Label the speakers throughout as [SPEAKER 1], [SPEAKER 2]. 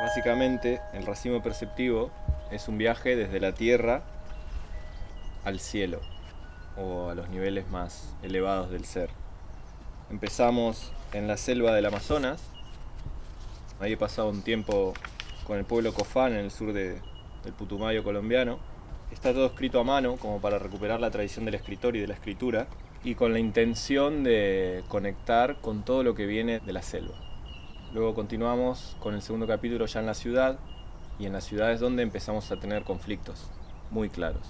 [SPEAKER 1] Básicamente, el racimo perceptivo es un viaje desde la tierra al cielo o a los niveles más elevados del ser. Empezamos en la selva del Amazonas. Ahí he pasado un tiempo con el pueblo Cofán en el sur de, del Putumayo colombiano. Está todo escrito a mano como para recuperar la tradición del escritor y de la escritura y con la intención de conectar con todo lo que viene de la selva. Luego continuamos con el segundo capítulo ya en la ciudad y en la ciudad es donde empezamos a tener conflictos muy claros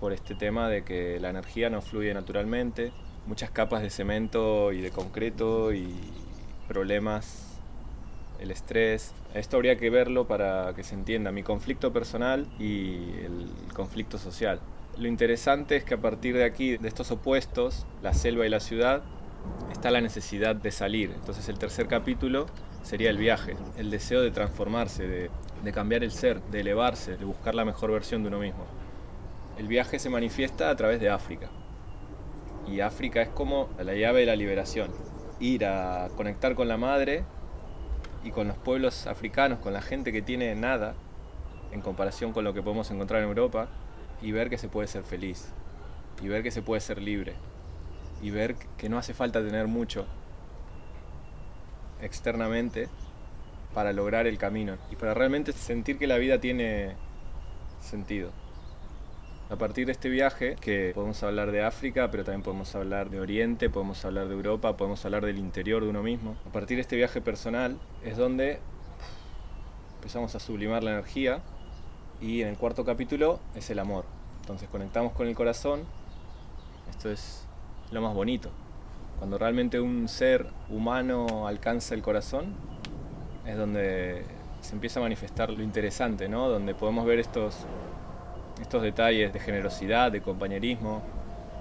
[SPEAKER 1] por este tema de que la energía no fluye naturalmente, muchas capas de cemento y de concreto y problemas, el estrés. Esto habría que verlo para que se entienda mi conflicto personal y el conflicto social. Lo interesante es que a partir de aquí, de estos opuestos, la selva y la ciudad, está la necesidad de salir. Entonces el tercer capítulo sería el viaje, el deseo de transformarse, de, cambiar el ser, de elevarse, de buscar la mejor versión de uno mismo. El viaje se manifiesta a través de África. Y África es como la llave de la liberación. Ir a conectar con la madre y con los pueblos africanos, con la gente que tiene nada en comparación con lo que podemos encontrar en Europa y ver que se puede ser feliz y ver que se puede ser libre y ver que no hace falta tener mucho externamente para lograr el camino y para realmente sentir que la vida tiene sentido. A partir de este viaje, que podemos hablar de África, pero también podemos hablar de Oriente, podemos hablar de Europa, podemos hablar del interior de uno mismo. A partir de este viaje personal es donde empezamos a sublimar la energía y en el cuarto capítulo es el amor. Entonces conectamos con el corazón. Esto es lo más bonito. Cuando realmente un ser humano alcanza el corazón, es donde se empieza a manifestar lo interesante, ¿no? Donde podemos ver estos, estos detalles de generosidad, de compañerismo,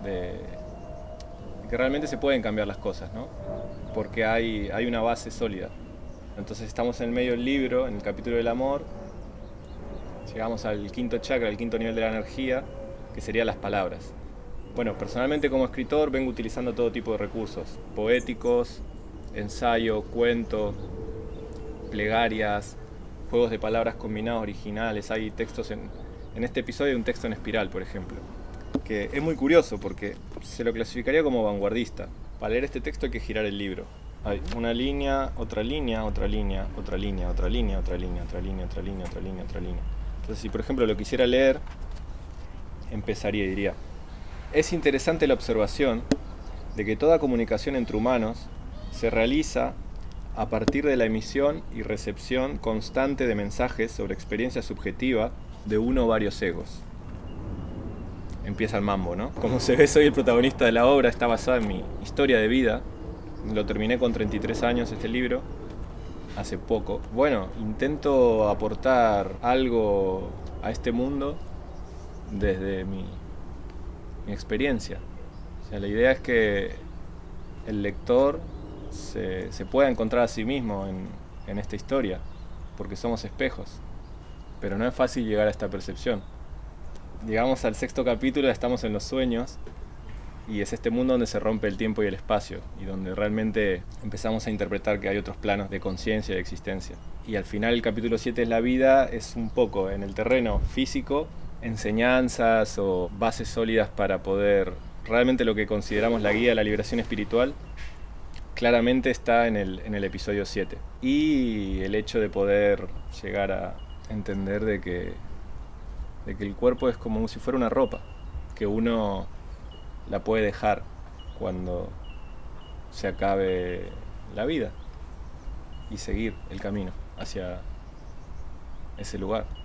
[SPEAKER 1] de, que realmente se pueden cambiar las cosas, ¿no? Porque hay, hay una base sólida. Entonces estamos en el medio del libro, en el capítulo del amor, llegamos al quinto chakra, al quinto nivel de la energía, que serían las palabras. Bueno, personalmente como escritor vengo utilizando todo tipo de recursos, poéticos, ensayo, cuento, plegarias, juegos de palabras combinados originales, hay textos en, en este episodio un texto en espiral, por ejemplo, que es muy curioso porque se lo clasificaría como vanguardista. Para leer este texto hay que girar el libro. Hay una línea, otra línea, otra línea, otra línea, otra línea, otra línea, otra línea, otra línea, otra línea, otra línea. Entonces, si por ejemplo lo quisiera leer, empezaría y diría, es interesante la observación de que toda comunicación entre humanos se realiza a partir de la emisión y recepción constante de mensajes sobre experiencia subjetiva de uno o varios egos. Empieza el mambo, ¿no? Como se ve, soy el protagonista de la obra, está basada en mi historia de vida. Lo terminé con 33 años este libro, hace poco. Bueno, intento aportar algo a este mundo desde mi experiencia. O sea, la idea es que el lector se, se pueda encontrar a sí mismo en, en esta historia, porque somos espejos. Pero no es fácil llegar a esta percepción. Llegamos al sexto capítulo, estamos en los sueños, y es este mundo donde se rompe el tiempo y el espacio, y donde realmente empezamos a interpretar que hay otros planos de conciencia y de existencia. Y al final el capítulo 7 es la vida, es un poco en el terreno físico, enseñanzas o bases sólidas para poder realmente lo que consideramos la guía de la liberación espiritual claramente está en el, en el episodio 7 y el hecho de poder llegar a entender de que, de que el cuerpo es como si fuera una ropa que uno la puede dejar cuando se acabe la vida y seguir el camino hacia ese lugar.